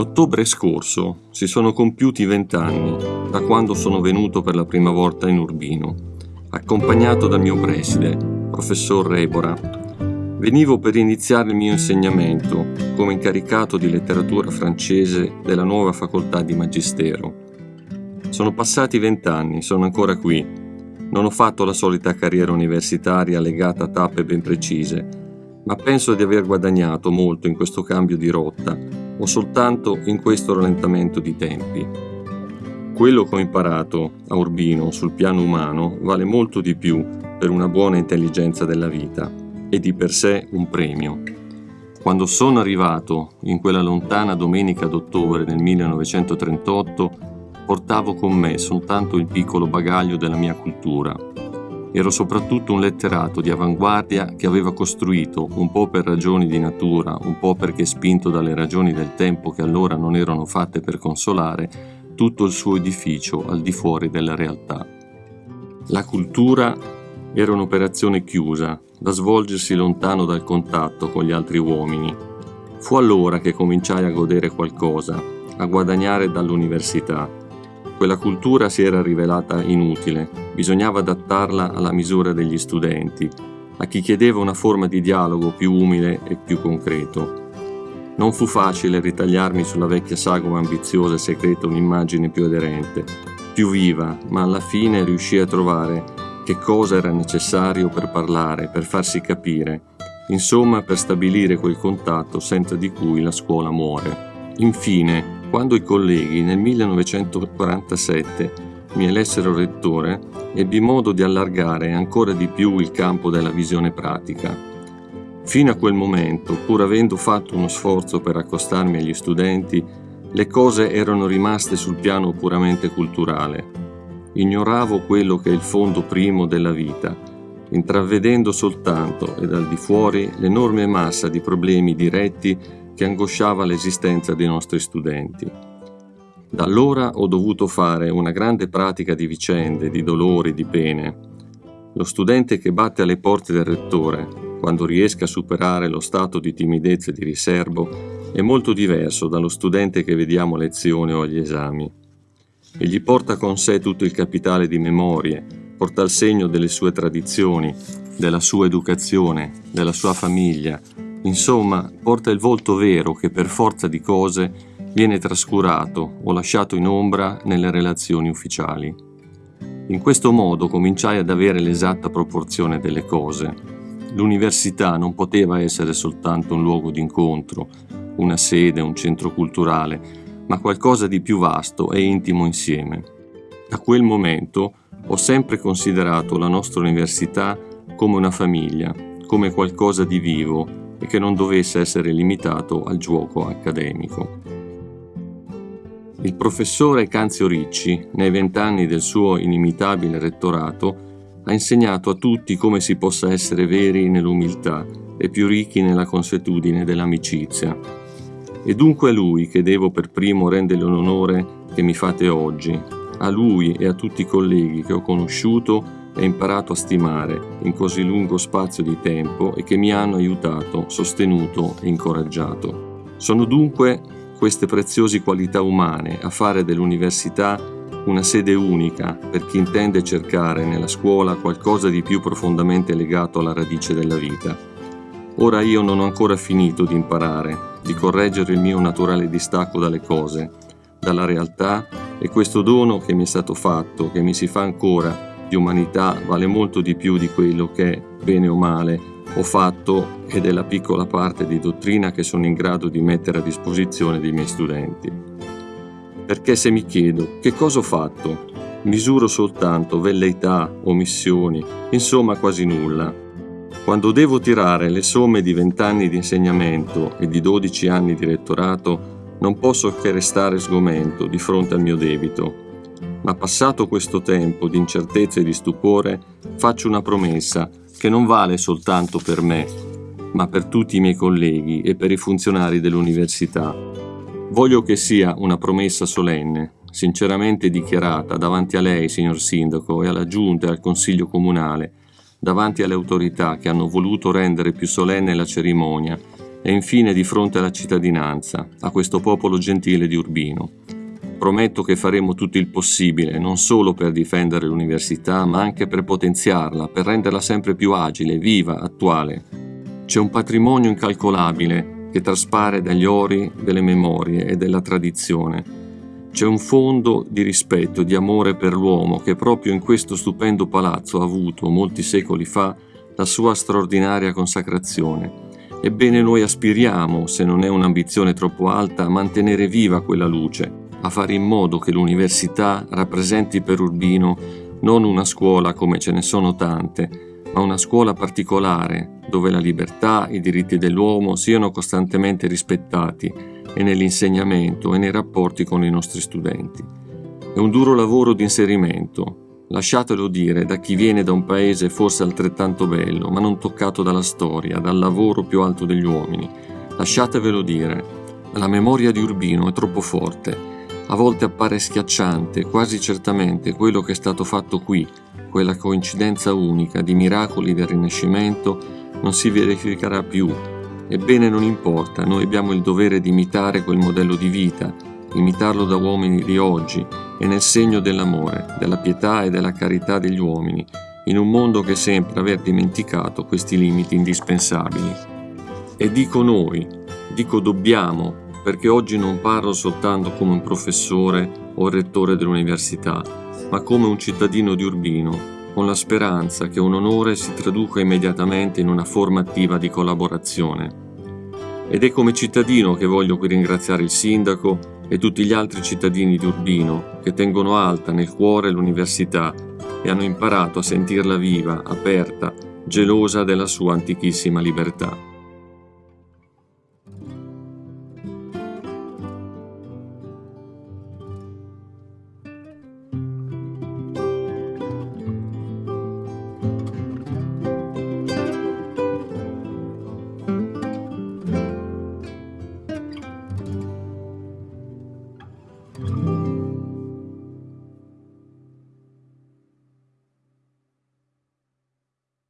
Nell'ottobre scorso si sono compiuti vent'anni da quando sono venuto per la prima volta in Urbino, accompagnato dal mio preside, professor Rebora. Venivo per iniziare il mio insegnamento come incaricato di letteratura francese della nuova facoltà di Magistero. Sono passati vent'anni, sono ancora qui. Non ho fatto la solita carriera universitaria legata a tappe ben precise, ma penso di aver guadagnato molto in questo cambio di rotta o soltanto in questo rallentamento di tempi. Quello che ho imparato a Urbino sul piano umano vale molto di più per una buona intelligenza della vita e di per sé un premio. Quando sono arrivato in quella lontana domenica d'ottobre del 1938, portavo con me soltanto il piccolo bagaglio della mia cultura Ero soprattutto un letterato di avanguardia che aveva costruito, un po' per ragioni di natura, un po' perché spinto dalle ragioni del tempo che allora non erano fatte per consolare, tutto il suo edificio al di fuori della realtà. La cultura era un'operazione chiusa, da svolgersi lontano dal contatto con gli altri uomini. Fu allora che cominciai a godere qualcosa, a guadagnare dall'università quella cultura si era rivelata inutile, bisognava adattarla alla misura degli studenti, a chi chiedeva una forma di dialogo più umile e più concreto. Non fu facile ritagliarmi sulla vecchia sagoma ambiziosa e segreta un'immagine più aderente, più viva, ma alla fine riuscii a trovare che cosa era necessario per parlare, per farsi capire, insomma per stabilire quel contatto senza di cui la scuola muore. Infine, quando i colleghi nel 1947 mi elessero rettore, ebbi modo di allargare ancora di più il campo della visione pratica. Fino a quel momento, pur avendo fatto uno sforzo per accostarmi agli studenti, le cose erano rimaste sul piano puramente culturale. Ignoravo quello che è il fondo primo della vita, intravedendo soltanto e dal di fuori l'enorme massa di problemi diretti che angosciava l'esistenza dei nostri studenti. Da allora ho dovuto fare una grande pratica di vicende, di dolori, di pene. Lo studente che batte alle porte del rettore, quando riesca a superare lo stato di timidezza e di riservo, è molto diverso dallo studente che vediamo a lezione o agli esami. Egli porta con sé tutto il capitale di memorie, porta il segno delle sue tradizioni, della sua educazione, della sua famiglia, Insomma, porta il volto vero che per forza di cose viene trascurato o lasciato in ombra nelle relazioni ufficiali. In questo modo cominciai ad avere l'esatta proporzione delle cose. L'università non poteva essere soltanto un luogo d'incontro, una sede, un centro culturale, ma qualcosa di più vasto e intimo insieme. Da quel momento ho sempre considerato la nostra università come una famiglia, come qualcosa di vivo, e che non dovesse essere limitato al gioco accademico. Il professore Canzio Ricci, nei vent'anni del suo inimitabile rettorato, ha insegnato a tutti come si possa essere veri nell'umiltà e più ricchi nella consuetudine dell'amicizia. E dunque a lui che devo per primo rendere l'onore che mi fate oggi, a lui e a tutti i colleghi che ho conosciuto e imparato a stimare in così lungo spazio di tempo e che mi hanno aiutato, sostenuto e incoraggiato. Sono dunque queste preziose qualità umane a fare dell'università una sede unica per chi intende cercare nella scuola qualcosa di più profondamente legato alla radice della vita. Ora io non ho ancora finito di imparare, di correggere il mio naturale distacco dalle cose, dalla realtà e questo dono che mi è stato fatto, che mi si fa ancora di umanità vale molto di più di quello che, bene o male, ho fatto e della piccola parte di dottrina che sono in grado di mettere a disposizione dei miei studenti. Perché se mi chiedo che cosa ho fatto, misuro soltanto velleità, omissioni, insomma quasi nulla. Quando devo tirare le somme di vent'anni di insegnamento e di dodici anni di rettorato, non posso che restare sgomento di fronte al mio debito ma passato questo tempo di incertezza e di stupore, faccio una promessa che non vale soltanto per me, ma per tutti i miei colleghi e per i funzionari dell'università. Voglio che sia una promessa solenne, sinceramente dichiarata davanti a lei, signor Sindaco, e alla Giunta e al Consiglio Comunale, davanti alle autorità che hanno voluto rendere più solenne la cerimonia e infine di fronte alla cittadinanza, a questo popolo gentile di Urbino. Prometto che faremo tutto il possibile, non solo per difendere l'università, ma anche per potenziarla, per renderla sempre più agile, viva, attuale. C'è un patrimonio incalcolabile che traspare dagli ori delle memorie e della tradizione. C'è un fondo di rispetto di amore per l'uomo che proprio in questo stupendo palazzo ha avuto, molti secoli fa, la sua straordinaria consacrazione Ebbene noi aspiriamo, se non è un'ambizione troppo alta, a mantenere viva quella luce, a fare in modo che l'università rappresenti per Urbino non una scuola come ce ne sono tante, ma una scuola particolare, dove la libertà, i diritti dell'uomo siano costantemente rispettati e nell'insegnamento e nei rapporti con i nostri studenti. È un duro lavoro di inserimento, Lasciatelo dire da chi viene da un paese forse altrettanto bello, ma non toccato dalla storia, dal lavoro più alto degli uomini. Lasciatevelo dire. La memoria di Urbino è troppo forte. A volte appare schiacciante, quasi certamente, quello che è stato fatto qui, quella coincidenza unica di miracoli del Rinascimento, non si verificherà più. Ebbene non importa, noi abbiamo il dovere di imitare quel modello di vita, imitarlo da uomini di oggi e nel segno dell'amore, della pietà e della carità degli uomini, in un mondo che sembra aver dimenticato questi limiti indispensabili. E dico noi, dico dobbiamo, perché oggi non parlo soltanto come un professore o rettore dell'università, ma come un cittadino di Urbino, con la speranza che un onore si traduca immediatamente in una forma attiva di collaborazione. Ed è come cittadino che voglio qui ringraziare il sindaco e tutti gli altri cittadini di Urbino che tengono alta nel cuore l'università e hanno imparato a sentirla viva, aperta, gelosa della sua antichissima libertà.